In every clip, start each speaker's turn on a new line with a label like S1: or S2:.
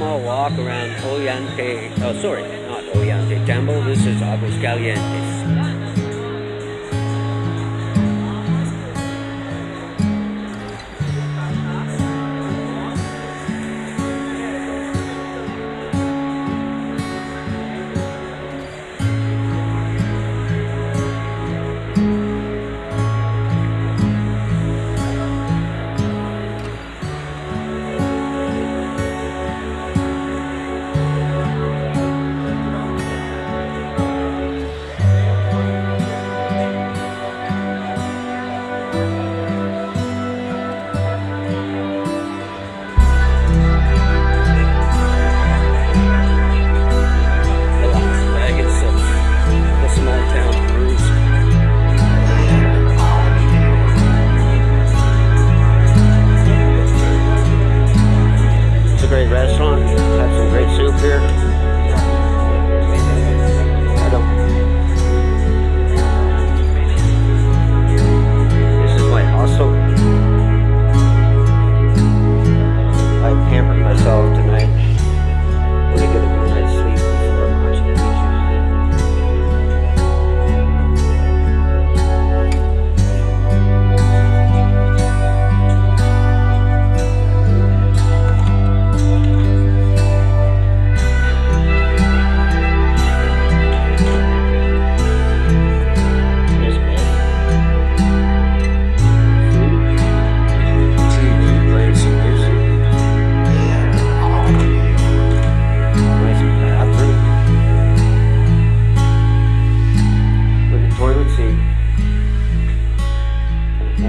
S1: small walk around Ollante, oh sorry, not Ollante Temple, this is Aguascalientes.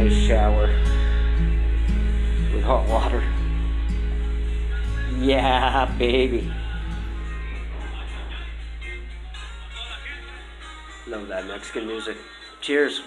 S1: nice shower with hot water. Yeah, baby. Love that Mexican music. Cheers.